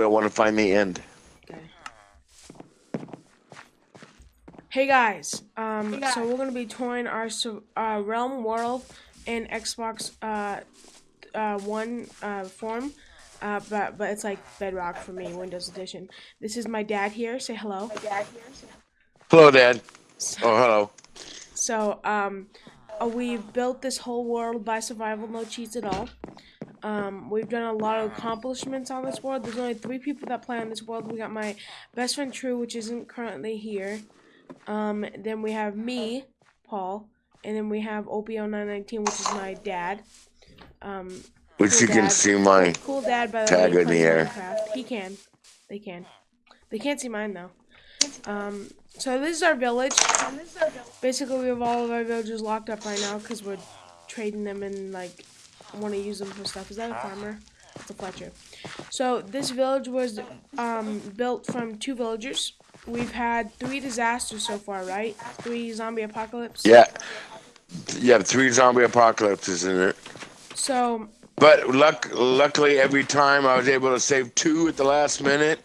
do. I want to find the end. Okay. Hey guys, um, so we're gonna be touring our uh, Realm World in Xbox uh, uh, One uh, form, uh, but but it's like Bedrock for me, Windows Edition. This is my dad here. Say hello. My dad here. Hello, Dad. So, oh, hello. So um, uh, we built this whole world by survival, no cheats at all. Um, we've done a lot of accomplishments on this world. There's only three people that play on this world. We got my best friend True, which isn't currently here. Um, then we have me, Paul, and then we have OPO919, which is my dad. Um, which cool you dad. can see my cool dad by the tag way, in the air. Minecraft. He can. They can. They can't see mine though. Um, so this is our village. Basically, we have all of our villagers locked up right now because we're trading them and like want to use them for stuff. Is that a farmer? It's a Fletcher. So this village was um, built from two villagers. We've had three disasters so far, right? Three zombie apocalypse. Yeah. Yeah, three zombie apocalypses in it. So. But luck, luckily, every time I was able to save two at the last minute,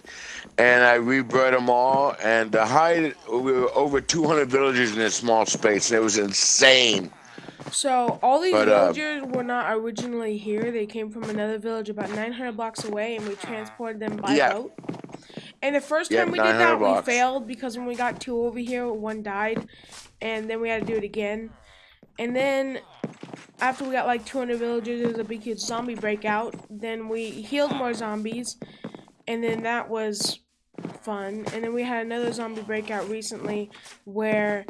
and I rebred them all. And the high, we were over 200 villagers in a small space, and it was insane. So all these but, uh, villagers uh, were not originally here. They came from another village about 900 blocks away, and we transported them by yeah. boat. And the first time we did that, blocks. we failed because when we got two over here, one died, and then we had to do it again. And then after we got like 200 villagers, there was a big huge zombie breakout. Then we healed more zombies, and then that was fun. And then we had another zombie breakout recently where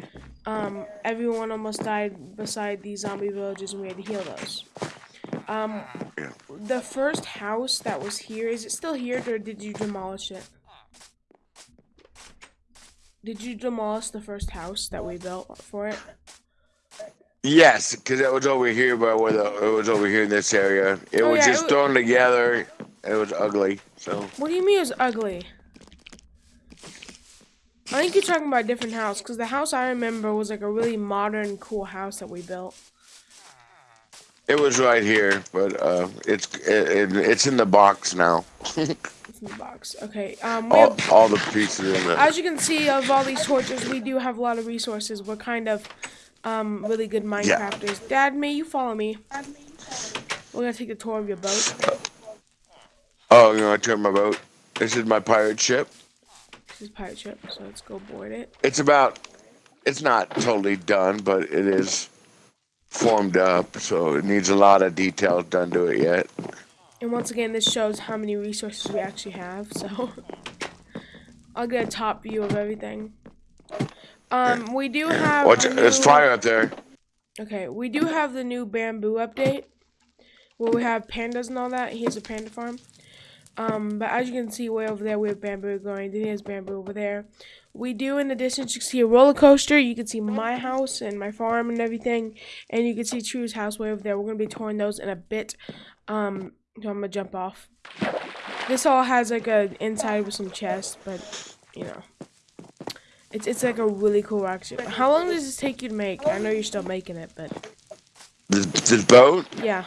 um, everyone almost died beside these zombie villages and we had to heal those. Um, the first house that was here, is it still here or did you demolish it? Did you demolish the first house that we built for it? Yes, because it was over here, but where the, it was over here in this area. It oh, was yeah, just it was, thrown together. It was ugly. So. What do you mean it was ugly? I think you're talking about a different house, because the house I remember was like a really modern, cool house that we built. It was right here, but uh, it's it, it, it's in the box now. it's in the box. Okay. Um, all, have, all the pieces in it. As you can see, of all these torches, we do have a lot of resources. We're kind of um, really good Minecrafters. Yeah. Dad, may you follow me? We're gonna take a tour of your boat. Oh, you want to tour my boat? This is my pirate ship. This is pirate ship, so let's go board it. It's about, it's not totally done, but it is formed up, so it needs a lot of details done to it yet. And once again, this shows how many resources we actually have, so I'll get a top view of everything. Um, we do have. Watch, new... there's fire up there. Okay, we do have the new bamboo update, where we have pandas and all that. Here's a panda farm. Um, but as you can see way over there, we have bamboo growing. Then there's bamboo over there. We do, in the distance, you can see a roller coaster. You can see my house and my farm and everything. And you can see True's house way over there. We're going to be touring those in a bit. Um, so I'm going to jump off. This all has like a inside with some chests, but, you know. It's, it's like a really cool rock ship. How long does this take you to make? I know you're still making it, but... This, this boat? Yeah.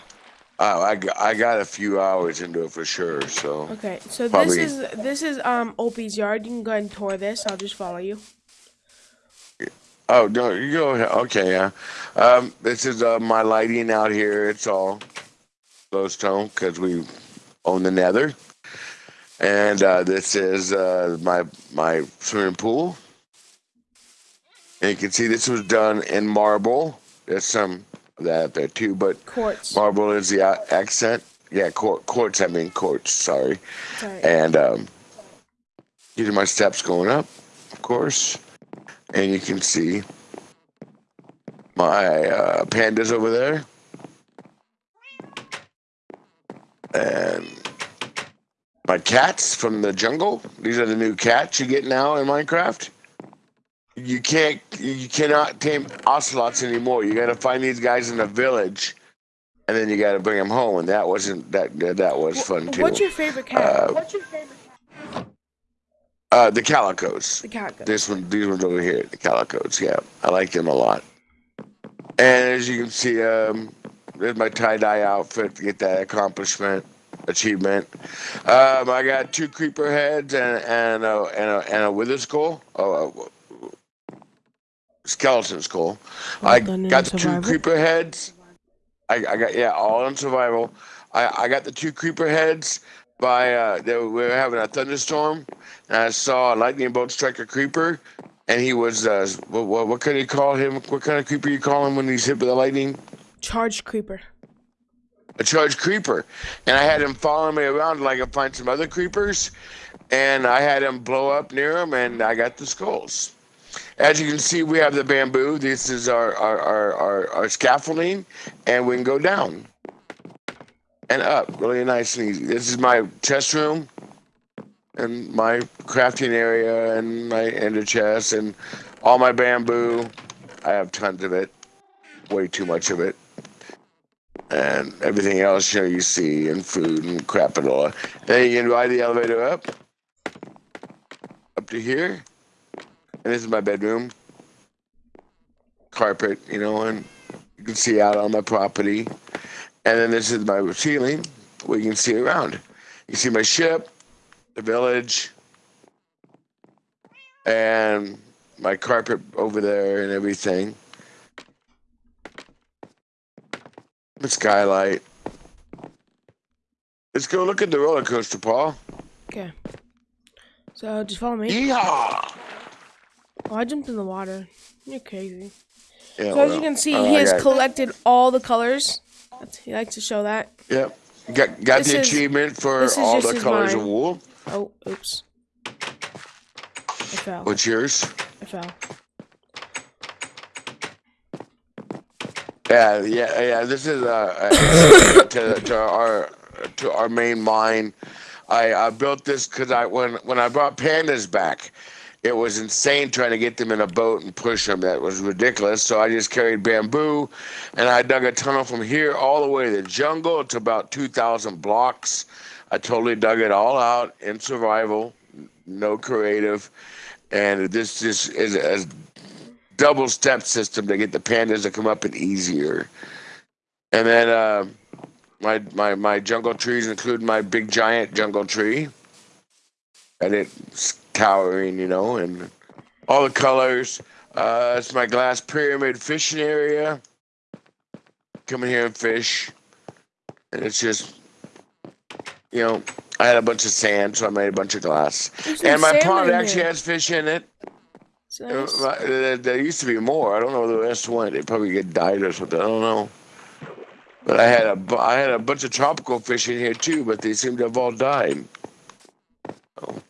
Oh, I got, I got a few hours into it for sure. So okay, so probably... this is this is um Opie's yard. You can go ahead and tour this. I'll just follow you. Oh no, you go ahead. Okay, yeah. Um, this is uh, my lighting out here. It's all glowstone because we own the Nether, and uh, this is uh, my my swimming pool. And you can see this was done in marble. There's some that there too, but quartz. marble is the accent. Yeah, quartz. I mean quartz. Sorry. sorry. And um, these are my steps going up, of course, and you can see my uh, pandas over there, and my cats from the jungle. These are the new cats you get now in Minecraft you can't you cannot tame ocelots anymore. You got to find these guys in the village, and then you got to bring them home. And that wasn't that that was fun too. What's your favorite cat? Uh, What's your favorite? Uh, the calicos. The calicos. This one, these ones over here, the calicos. Yeah, I like them a lot. And as you can see, um, there's my tie dye outfit to get that accomplishment. achievement. Um, I got two creeper heads and and a, and a, and a wither skull. Oh, skeleton skull. Well I got the two creeper heads. I, I got yeah, all in survival. I, I got the two creeper heads by uh, they were, we were having a thunderstorm, and I saw a lightning bolt strike a creeper, and he was uh, what, what, what kind you call him? What kind of creeper you call him when he's hit with the lightning? Charged creeper. A charged creeper, and I had him following me around like I find some other creepers, and I had him blow up near him, and I got the skulls. As you can see, we have the bamboo. This is our, our, our, our, our scaffolding, and we can go down and up really nice and easy. This is my chest room and my crafting area and my ender chest and all my bamboo. I have tons of it, way too much of it. And everything else, you know, you see, and food and crap and all. Then you can ride the elevator up, up to here. And this is my bedroom. Carpet, you know, and you can see out on my property. And then this is my ceiling where you can see around. You see my ship, the village, and my carpet over there and everything. The skylight. Let's go look at the roller coaster, Paul. Okay. So just follow me. Yeehaw! Oh, I jumped in the water. You're crazy. Yeah, so well, as you can see, he has collected all the colors. He likes to show that. Yep. Got got this the is, achievement for all the colors of wool. Oh, oops. I fell. What's yours? I fell. Yeah, yeah, yeah. This is uh, to, to our to our main mine. I, I built this because I when when I brought pandas back, it was insane trying to get them in a boat and push them. That was ridiculous. So I just carried bamboo, and I dug a tunnel from here all the way to the jungle. It's about 2,000 blocks. I totally dug it all out in survival, no creative, and this just is a double step system to get the pandas to come up and easier. And then uh, my my my jungle trees include my big giant jungle tree. And it's towering, you know, and all the colors. Uh, it's my glass pyramid fishing area. Come in here and fish. And it's just, you know, I had a bunch of sand, so I made a bunch of glass. and my pond actually has fish in it. Nice. Uh, there, there, used to be more. I don't know where the rest went. They probably get died or something. I don't know. But I had a I had a bunch of tropical fish in here too, but they seem to have all died. Oh.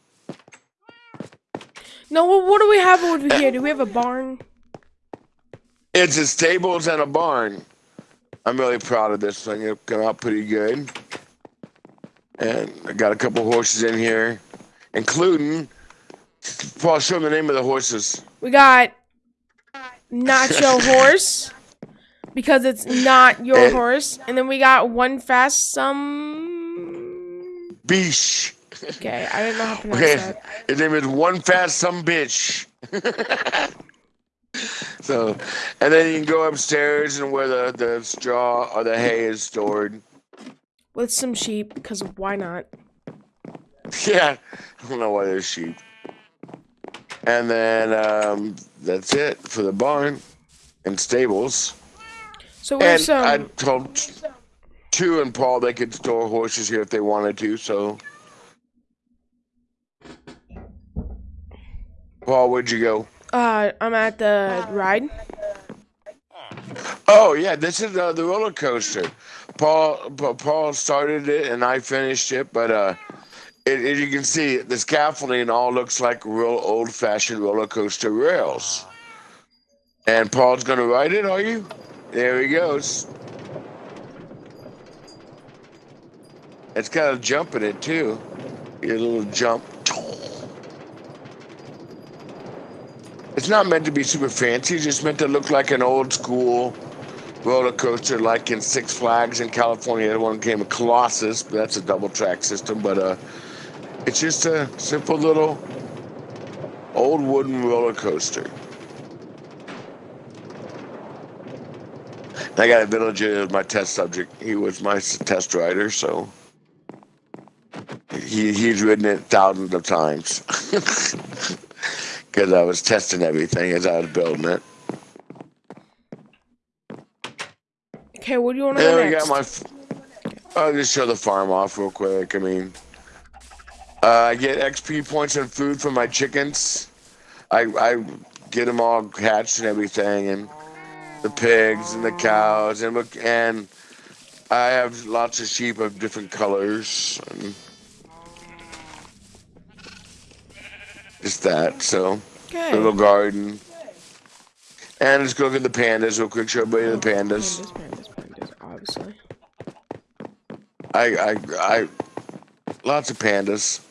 No, what do we have over here? Do we have a barn? It's a stables and a barn. I'm really proud of this thing. It came out pretty good. And I got a couple horses in here, including. Paul, show them the name of the horses. We got Nacho Horse because it's not your and, horse, and then we got one fast some. Beesh. Okay, I didn't know how to pronounce okay. that. His name is One Fast Some Bitch. so, and then you can go upstairs and where the, the straw or the hay is stored. With some sheep, because why not? Yeah, I don't know why there's sheep. And then um, that's it for the barn and stables. So and some... I told True and Paul they could store horses here if they wanted to. So Paul, where'd you go? Uh, I'm at the ride. Oh yeah, this is uh, the roller coaster. Paul Paul started it and I finished it, but uh, it, as you can see, the scaffolding all looks like real old-fashioned roller coaster rails. And Paul's gonna ride it, are you? There he goes. It's kind of jumping it too. A little jump. It's not meant to be super fancy. It's just meant to look like an old school roller coaster, like in Six Flags in California. The one came Colossus, but that's a double track system. But uh, it's just a simple little old wooden roller coaster. I got a villager as my test subject. He was my test rider, so he he's ridden it thousands of times because I was testing everything as I was building it. Okay, what do you want to do next? got my. I'll just show the farm off real quick. I mean, uh, I get XP points and food from my chickens. I I get them all hatched and everything, and the pigs and the cows, and and I have lots of sheep of different colors. And just that, so okay. little garden. And let's go look at the pandas real quick. Show everybody the oh, pandas. Pandas, pandas, pandas, obviously. I, I, I, lots of pandas.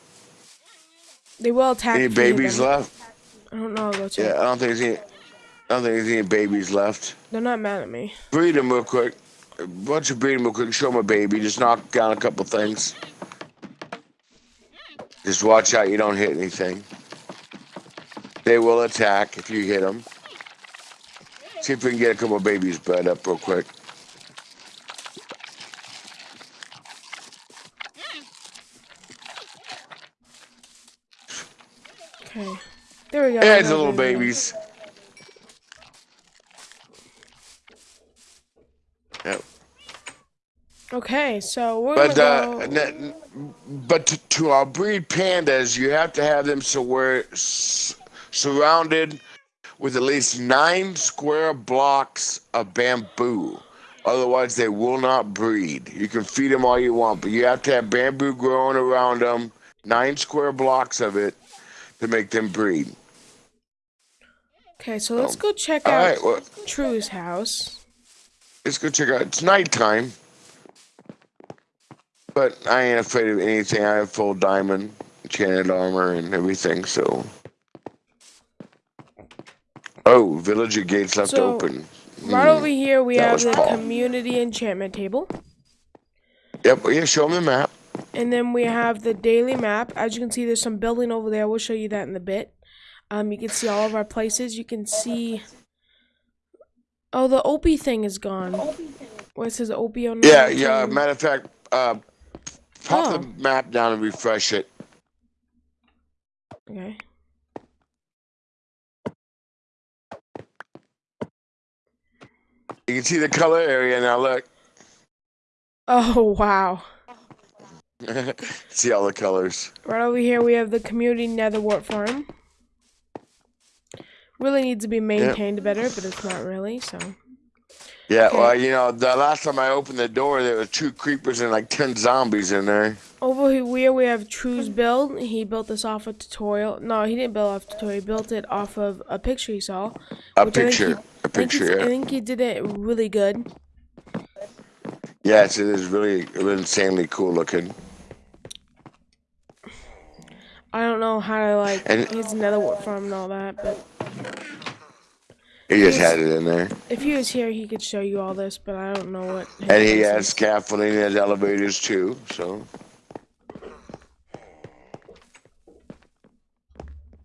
They will attack. Any babies left? I don't know. About yeah, I don't think there's any. I don't think there's any babies left. They're not mad at me. Breed them real quick. Why don't you breed them real quick? Show them a baby. Just knock down a couple things. Just watch out you don't hit anything. They will attack if you hit them. See if we can get a couple babies bred up real quick. Okay. There we go. Yeah, the little babies. Yep. Okay, so we're but uh, go... but to, to our breed pandas, you have to have them so we're surrounded with at least nine square blocks of bamboo. Otherwise, they will not breed. You can feed them all you want, but you have to have bamboo growing around them, nine square blocks of it, to make them breed. Okay, so let's go check out right, well, True's house. Let's go check out. It's nighttime. But I ain't afraid of anything. I have full diamond, enchanted armor, and everything, so. Oh, villager gates left so, open. Right mm. over here, we that have the Paul. community enchantment table. Yep, yeah, show them the map. And then we have the daily map. As you can see, there's some building over there. We'll show you that in a bit. Um, you can see all of our places. You can see... Oh, the Opie thing is gone. Where it says Opie on Yeah, yeah. Matter of fact, uh, pop oh. the map down and refresh it. Okay. You can see the color area now, look. Oh, wow. see all the colors. Right over here, we have the community netherwart farm. Really needs to be maintained yep. better, but it's not really, so. Yeah, okay. well, you know, the last time I opened the door, there were two creepers and like 10 zombies in there. Over here, we have True's build. He built this off a tutorial. No, he didn't build off a tutorial. He built it off of a picture he saw. A picture. He, a picture, I think, I think he did it really good. Yes, it is really, really insanely cool looking. I don't know how to, like, and, his nether farm and all that, but... He just had it in there. If he was here, he could show you all this, but I don't know what. And he has is. scaffolding and elevators too, so.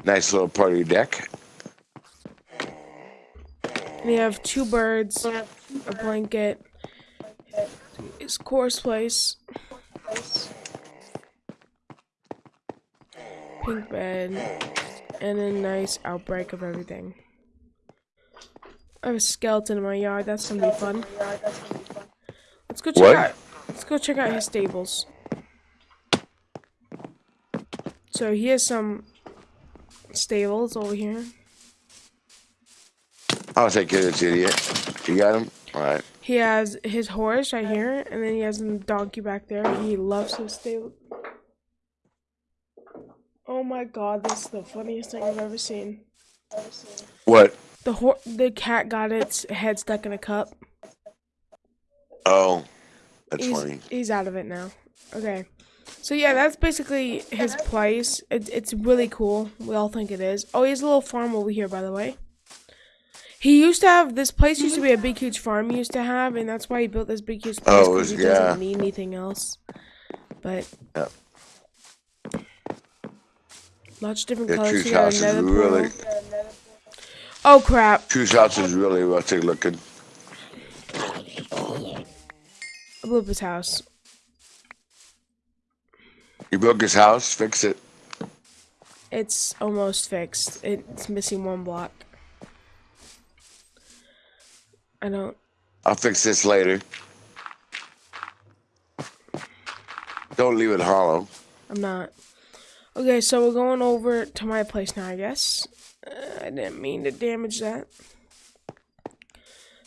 Nice little party deck. We have two birds, a blanket, his course place, pink bed, and a nice outbreak of everything. I have a skeleton in my yard. That's gonna be fun. Let's go check what? out. Let's go check out his stables. So he has some stables over here. I'll take care of this idiot. You got him? Alright. He has his horse right here, and then he has a donkey back there. He loves his stable. Oh my god, this is the funniest thing I've ever seen. What? The ho the cat got its head stuck in a cup. Oh, that's he's, funny. He's out of it now. Okay. So yeah, that's basically his place. It, it's really cool. We all think it is. Oh, he has a little farm over here, by the way. He used to have this place used to be a big huge farm he used to have, and that's why he built this big huge place because oh, he yeah. doesn't need anything else. But yeah. lots of different colors. He got another really, Oh crap. True's house is really rustic looking. I blew up his house. You broke his house. Fix it. It's almost fixed. It's missing one block. I don't. I'll fix this later. Don't leave it hollow. I'm not. Okay, so we're going over to my place now, I guess. Uh, I didn't mean to damage that.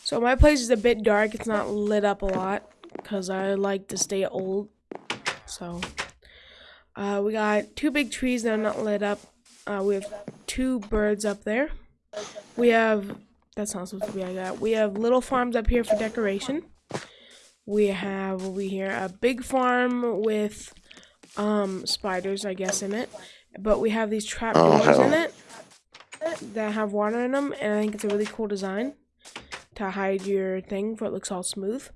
So my place is a bit dark. It's not lit up a lot because I like to stay old. So uh, we got two big trees that are not lit up. Uh, we have two birds up there. We have that's not supposed to be like that. We have little farms up here for decoration. We have over here a big farm with um spiders, I guess, in it. But we have these trap oh, doors in it that have water in them, and I think it's a really cool design to hide your thing for it looks all smooth.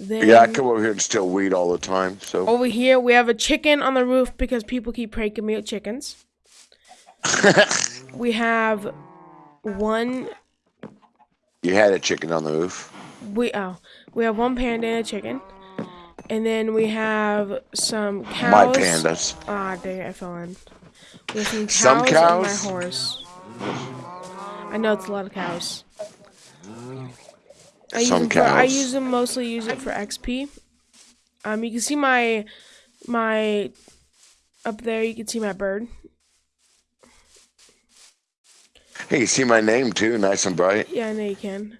Then yeah, I come over here and still weed all the time. So over here we have a chicken on the roof because people keep pranking me with chickens. we have one. You had a chicken on the roof. We oh we have one panda and a chicken, and then we have some cows. My pandas. Ah, dang it, I fell in. We have some cows, some cows? and my horse. I know it's a lot of cows. I Some use, for, I use them mostly use it for XP. Um, you can see my my up there. You can see my bird. Hey, you see my name too, nice and bright. Yeah, I know you can.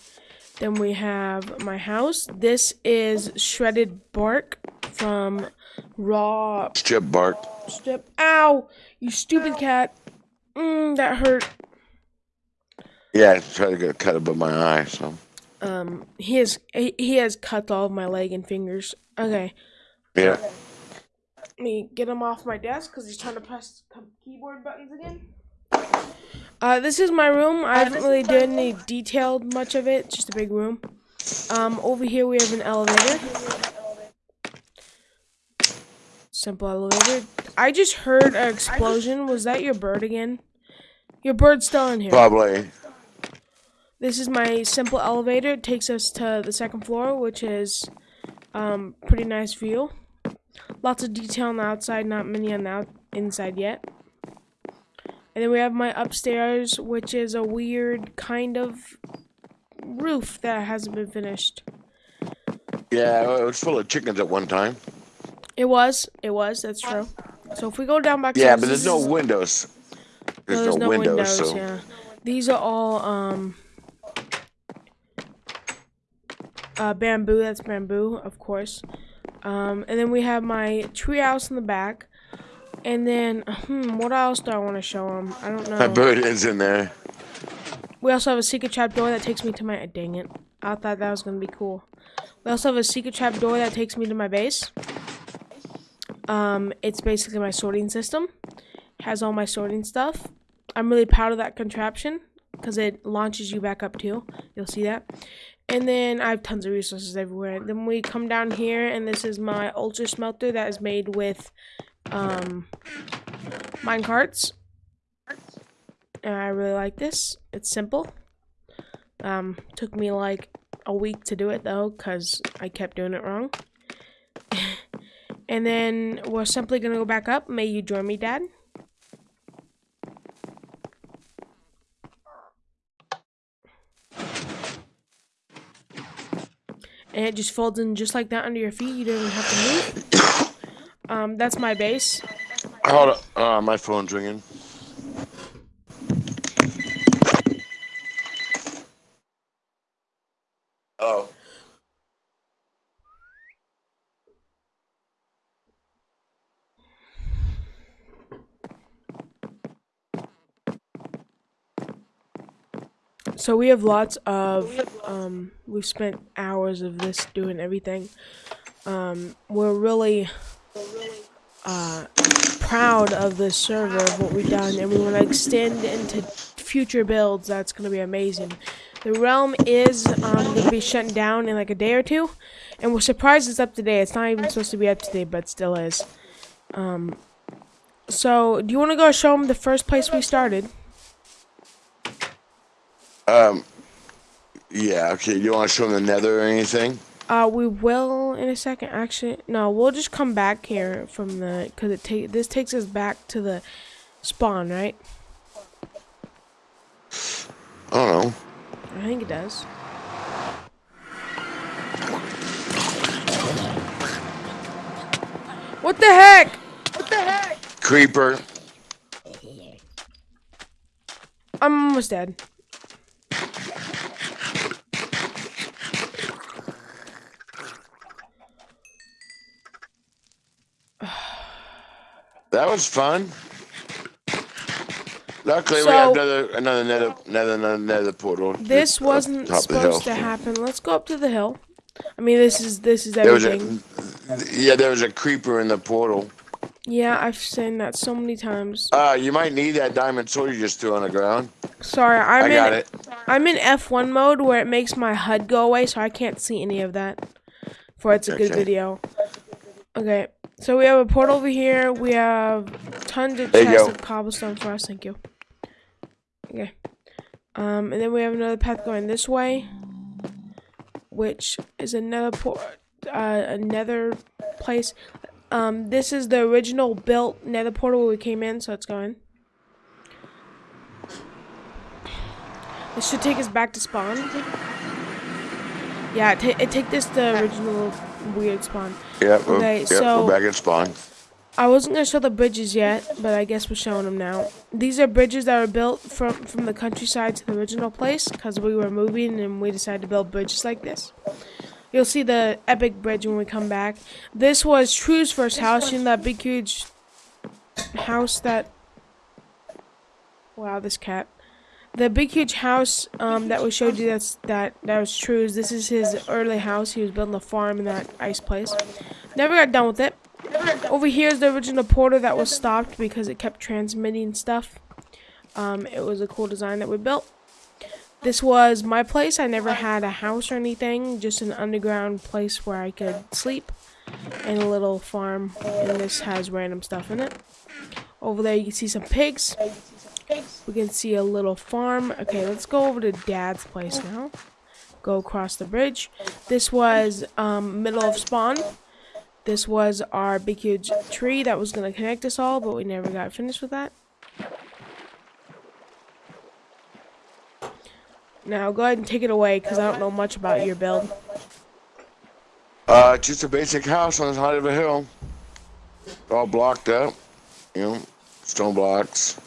Then we have my house. This is shredded bark from raw strip bark. Strip. Ow! You stupid cat. Mmm, that hurt. Yeah, I tried to get a cut above my eye. So. Um, he has he, he has cut all of my leg and fingers. Okay. Yeah. Let me get him off my desk because he's trying to press keyboard buttons again. Uh, this is my room. I haven't really done any detailed much of it. Just a big room. Um, over here we have an elevator. Simple elevator. I just heard an explosion. Was that your bird again? Your bird's still in here. Probably. This is my simple elevator. It takes us to the second floor, which is um, pretty nice view. Lots of detail on the outside, not many on the out inside yet. And then we have my upstairs, which is a weird kind of roof that hasn't been finished. Yeah, it was full of chickens at one time. It was. It was. That's true. So if we go down back. Yeah, but there's no windows. There's no, there's no, windows, windows. So. Yeah. These are all um uh, bamboo. That's bamboo, of course. Um, and then we have my tree house in the back. And then, hmm, what else do I want to show them? I don't know. My bird is in there. We also have a secret trap door that takes me to my. Dang it! I thought that was gonna be cool. We also have a secret trap door that takes me to my base. Um, it's basically my sorting system. Has all my sorting stuff. I'm really proud of that contraption because it launches you back up too. You'll see that. And then I have tons of resources everywhere. Then we come down here, and this is my ultra smelter that is made with um, mine carts. And I really like this. It's simple. Um, took me like a week to do it though, because I kept doing it wrong. and then we're simply gonna go back up. May you join me, Dad? and it just folds in just like that under your feet. You don't even have to move. Um, that's my base. Hold on, uh, my phone's ringing. Oh. So we have lots of, um, we've spent hours of this doing everything. Um, we're really, uh, proud of the server, of what we've done, and we want to extend into future builds. That's going to be amazing. The realm is um, going to be shutting down in like a day or two, and we're surprised it's up today. It's not even supposed to be up today, but still is. Um, so, do you want to go show them the first place we started? Um, yeah, okay. You want to show them the nether or anything? Uh, we will in a second. Actually, no, we'll just come back here from the because it take this takes us back to the spawn, right? I don't know. I think it does. What the heck? What the heck? Creeper. I'm almost dead. That was fun. Luckily, so, we have another another nether another another nether portal. This wasn't supposed to happen. Let's go up to the hill. I mean, this is this is everything. There a, yeah, there was a creeper in the portal. Yeah, I've seen that so many times. Uh, you might need that diamond sword you just threw on the ground. Sorry, I'm I in, got it. I'm in F1 mode where it makes my HUD go away, so I can't see any of that. For it's a okay. good video. Okay. So we have a portal over here. We have tons of chests of cobblestone for us. Thank you. Okay. Um, and then we have another path going this way, which is another port, uh, another place. Um, this is the original built nether portal where we came in, so it's going. This should take us back to spawn. Yeah, it, it take this the original weird spawn. Yep, okay, yep, so we're back at spawn. I wasn't gonna show the bridges yet, but I guess we're showing them now. These are bridges that are built from from the countryside to the original place because we were moving and we decided to build bridges like this. You'll see the epic bridge when we come back. This was True's first house. You know that big huge house that. Wow, this cat. The big huge house um, that we showed you that's that that was True's. This is his early house. He was building a farm in that ice place. Never got done with it. Over here is the original portal that was stopped because it kept transmitting stuff. Um, it was a cool design that we built. This was my place. I never had a house or anything, just an underground place where I could sleep and a little farm. And this has random stuff in it. Over there you can see some pigs. We can see a little farm. Okay, let's go over to Dad's place now. Go across the bridge. This was um, middle of spawn. This was our big huge tree that was going to connect us all, but we never got finished with that. Now, go ahead and take it away, because I don't know much about your build. Uh, just a basic house on the side of a hill. All blocked up, you know, stone blocks.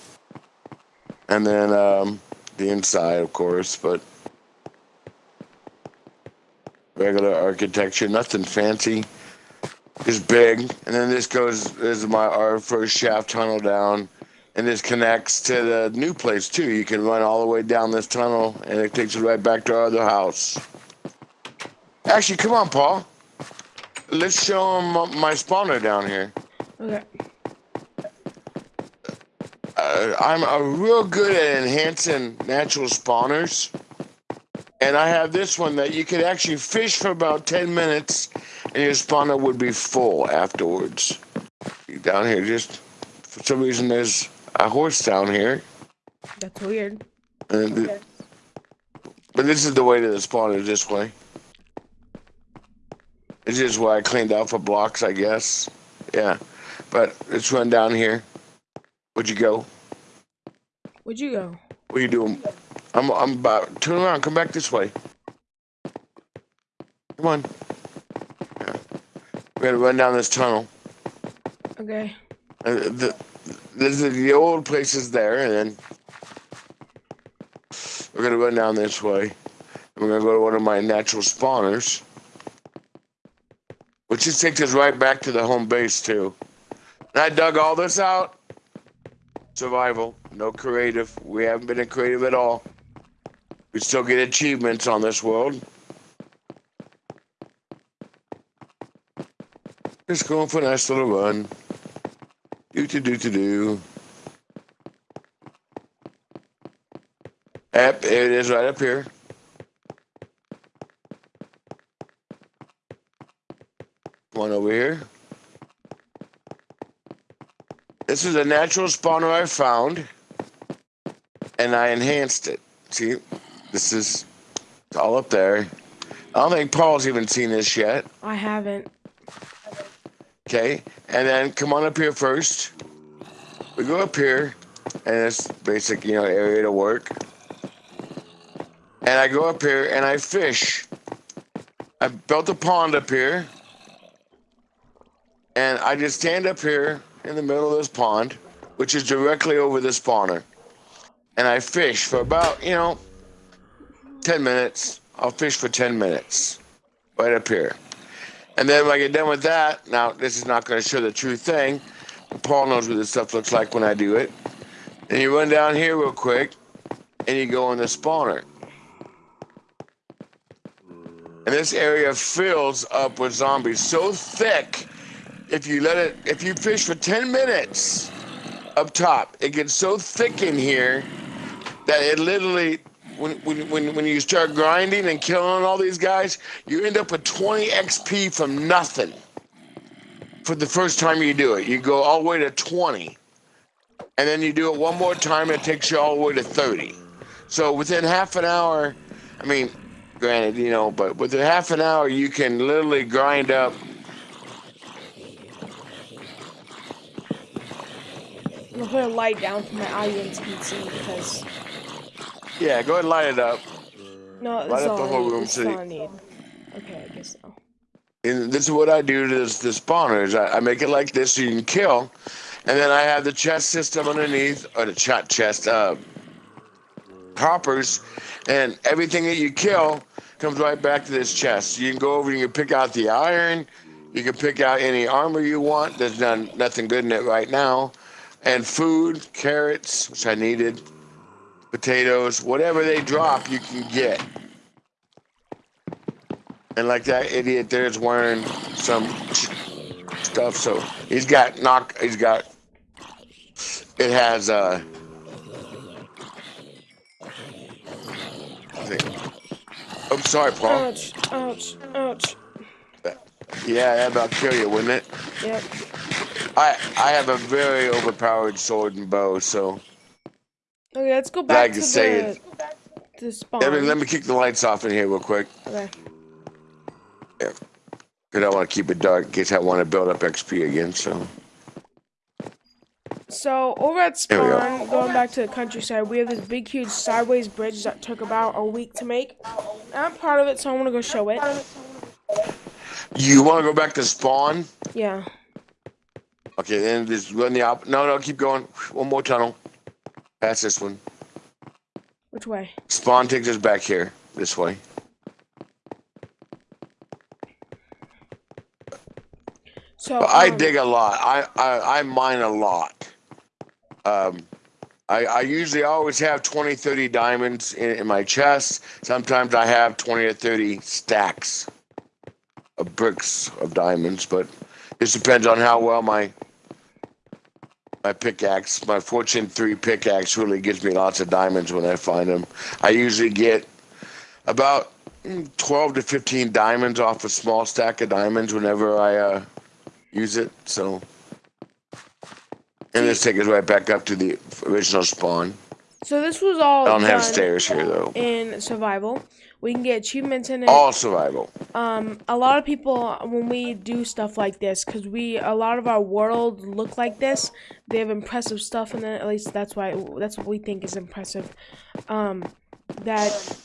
And then um, the inside, of course, but regular architecture, nothing fancy. Just big. And then this goes this is my our first shaft tunnel down. And this connects to the new place too. You can run all the way down this tunnel and it takes you right back to our other house. Actually, come on, Paul. Let's show them my spawner down here. Okay uh, I'm a real good at enhancing natural spawners. And I have this one that you could actually fish for about 10 minutes and your spawner would be full afterwards. Down here, just for some reason, there's a horse down here. That's weird. The, but this is the way to the spawner this way. This is why I cleaned out for blocks, I guess. Yeah. But let's run down here. Where'd you go? Where'd you go? What are you doing? I'm I'm about turn around, come back this way. Come on. Yeah. We gotta run down this tunnel. Okay. Uh, the, the, the old place is there, and then we're gonna run down this way. We're gonna go to one of my natural spawners, which just takes us right back to the home base too. And I dug all this out. Survival. No creative. We haven't been in creative at all. We still get achievements on this world. Just going for a nice little run. Do to do to do. Yep, it is right up here. One over here. This is a natural spawner I found and I enhanced it. See, this is all up there. I don't think Paul's even seen this yet. I haven't. Okay, and then come on up here first. We go up here, and it's basic, you know, area to work. And I go up here and I fish. I built a pond up here. And I just stand up here in the middle of this pond, which is directly over the spawner. And I fish for about, you know, 10 minutes. I'll fish for 10 minutes right up here. And then when I get done with that, now this is not going to show the true thing. Paul knows what this stuff looks like when I do it. And you run down here real quick, and you go in the spawner. And this area fills up with zombies so thick, if you let it, if you fish for 10 minutes up top, it gets so thick in here that it literally when, when, when you start grinding and killing all these guys, you end up with 20 XP from nothing for the first time you do it. You go all the way to 20. And then you do it one more time, it takes you all the way to 30. So within half an hour, I mean, granted, you know, but within half an hour, you can literally grind up. I'm put a light down for my audience can see because yeah, go ahead and light it up. No, light up the whole room. So need. Okay, I guess so. And this is what I do to the spawners. I, I, make it like this so you can kill, and then I have the chest system underneath, or the chat chest, uh, hoppers, and everything that you kill comes right back to this chest. You can go over and you can pick out the iron. You can pick out any armor you want. There's none, nothing good in it right now. And food, carrots, which I needed, potatoes, whatever they drop, you can get. And like that idiot there's wearing some stuff, so he's got knock. He's got. It has uh. I'm sorry, Paul. Ouch! Ouch! Ouch! Yeah, that about kill you, wouldn't it? Yep. I I have a very overpowered sword and bow, so. Okay, let's go back to say the, to spawn. Let me, let me kick the lights off in here real quick. Okay. Yeah. Because I want to keep it dark in case I want to build up XP again, so. So, over at spawn, go. going back to the countryside, we have this big, huge sideways bridge that took about a week to make. I'm part of it, so I want to go show it. You want to go back to spawn? Yeah. Okay, then just run the op. No, no, keep going. One more tunnel. Pass this one. Which way? Spawn takes us back here. This way. So um, I dig a lot. I, I, I mine a lot. Um, I, I usually always have 20, 30 diamonds in, in my chest. Sometimes I have 20 or 30 stacks of bricks of diamonds, but it depends on how well my my pickaxe, my Fortune 3 pickaxe really gives me lots of diamonds when I find them. I usually get about 12 to 15 diamonds off a small stack of diamonds whenever I uh, use it. So, and this takes us right back up to the original spawn. So this was all. I don't have stairs here though. In survival, we can get achievements in it. All survival. Um, a lot of people when we do stuff like this, because we a lot of our world look like this. They have impressive stuff in it. At least that's why that's what we think is impressive. Um, that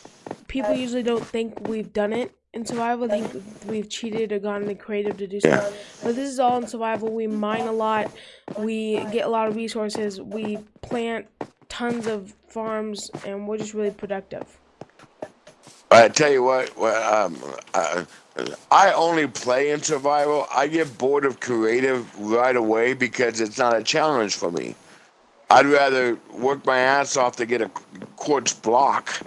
people usually don't think we've done it in survival. They think we've cheated or gone into creative to do stuff. But this is all in survival. We mine a lot. We get a lot of resources. We plant tons of farms, and we're just really productive. I tell you what, um, uh, I only play in survival. I get bored of creative right away because it's not a challenge for me. I'd rather work my ass off to get a quartz block,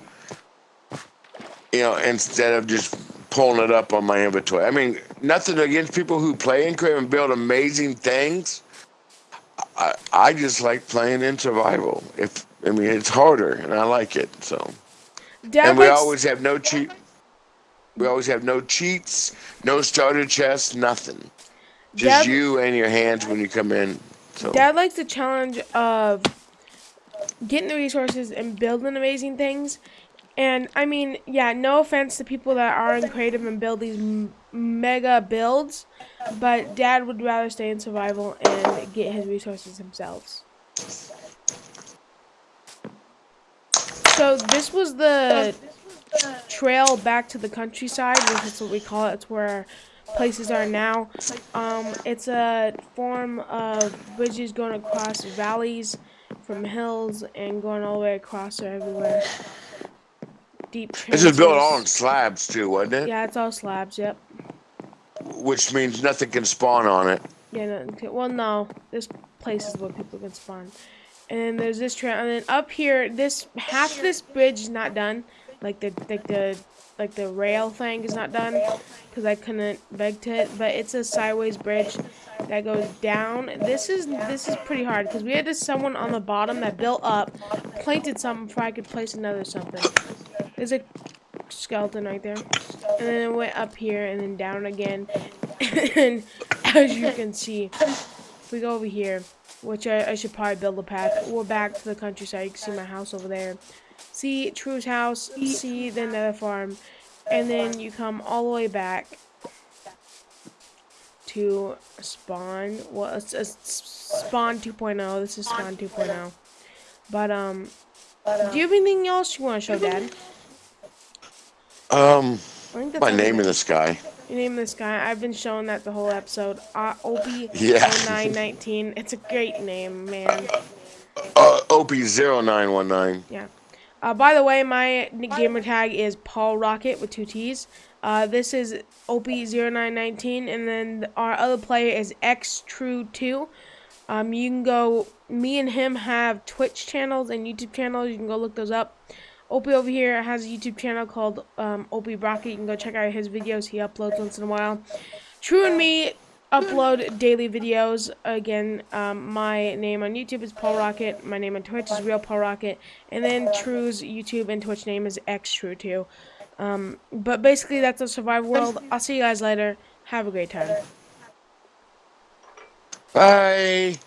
you know, instead of just pulling it up on my inventory. I mean, nothing against people who play in creative and build amazing things. I, I just like playing in survival. If I mean, it's harder, and I like it. So. Dad and we always have no cheat. We always have no cheats, no starter chests, nothing. Just Dad... you and your hands when you come in. So. Dad likes the challenge of getting the resources and building amazing things, And I mean, yeah, no offense to people that are in creative and build these mega builds, but Dad would rather stay in survival and get his resources themselves. So this was the trail back to the countryside, which is what we call it. It's where places are now. Um, it's a form of bridges going across valleys from hills and going all the way across or everywhere. Deep This is built on slabs too, wasn't it? Yeah, it's all slabs, yep. Which means nothing can spawn on it. Yeah, no, well, no. This place is where people can spawn. And then there's this trail, and then up here, this half this bridge is not done. Like the like the like the rail thing is not done because I couldn't beg to it. But it's a sideways bridge that goes down. This is this is pretty hard because we had this someone on the bottom that built up, planted something before I could place another something. There's a skeleton right there, and then it went up here and then down again. and as you can see, if we go over here, which I, I should probably build a path. We're back to the countryside. You can see my house over there see True's house, see the nether farm, and then you come all the way back to spawn. Well, it's, it's spawn 2.0. This is spawn 2.0. But, um, do you have anything else you want to show, Dad? Um, my name in the sky. Your name in the sky. I've been showing that the whole episode. Uh, Opie yeah. 0919. It's a great name, man. Uh, Opie 0919. Yeah. Uh, by the way, my gamer tag is Paul Rocket with two T's. Uh, this is OP0919, and then our other player is XTrue2. Um, you can go, me and him have Twitch channels and YouTube channels. You can go look those up. Opie over here has a YouTube channel called um, Opie Rocket. You can go check out his videos. He uploads once in a while. True and me upload daily videos. Again, um, my name on YouTube is Paul Rocket. My name on Twitch is Real Paul Rocket. And then True's YouTube and Twitch name is X True too. Um, but basically, that's a survival world. I'll see you guys later. Have a great time. Bye.